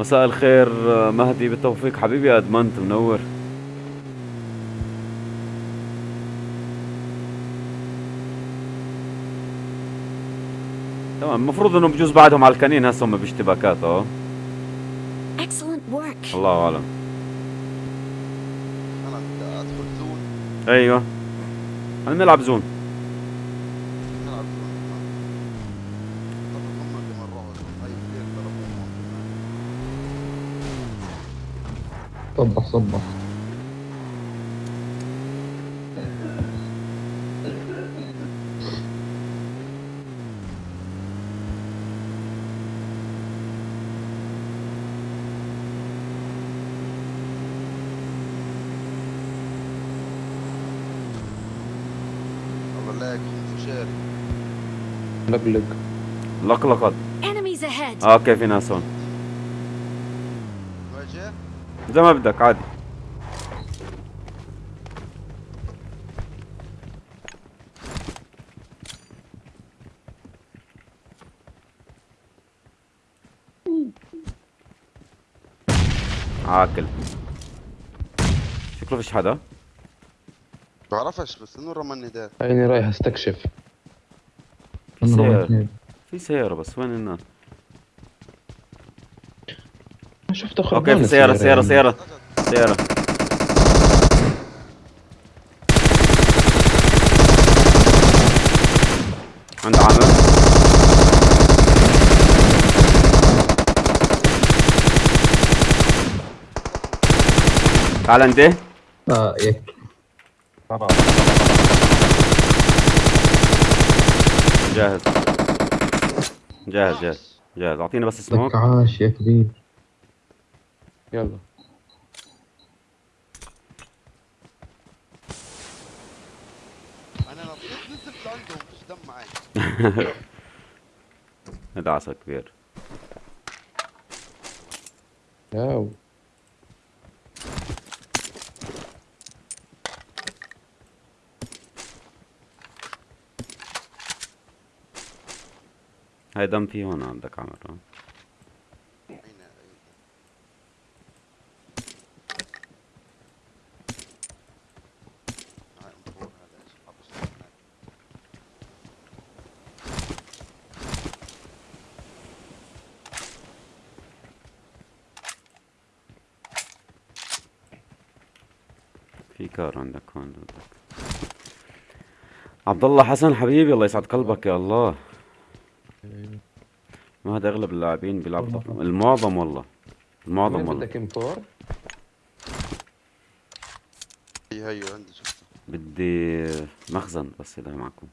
مساء الخير مهدي بالتوفيق. حبيبي أدمنت منور. تمام المفروض إنه بجوز بعدهم على الكنين هسه هم باشتباكات آه. الله أعلم. أنا بدي أدخل زون. أيوه. أنا نلعب زون نلعب زون طب هم اللي مروا هاي كثير ضربوهم صبح صبح. لقلق. لقلقت. آه أوكي في ناس هون. زي ما بدك عادي. عاكل شكله فيش حدا؟ بعرفش بس إنه رمى ده عيني رايح أستكشف. في سيارة. في سيارة بس وين الناس شفت اخو أوكي في سيارة سيارة يعني. سيارة سيارة. عند عامر تعال انت آه يك. جاهز. جاهز جاهز جاهز. أعطيني بس لك سموك. عاش يا كبير. يلا. أنا نطيت نزلت لعندهم فيش دم معي دعسة كبير. ياو هاي دم في هون عندك عمر. في كار عندك هون بدك عبد الله حسن حبيبي الله يسعد قلبك يا الله. ما هذا أغلب اللاعبين بيلعبوا. المعظم والله. المعظم والله. بدك ام 4 هي هي عندي شفتها بدي مخزن بس إذا معكم.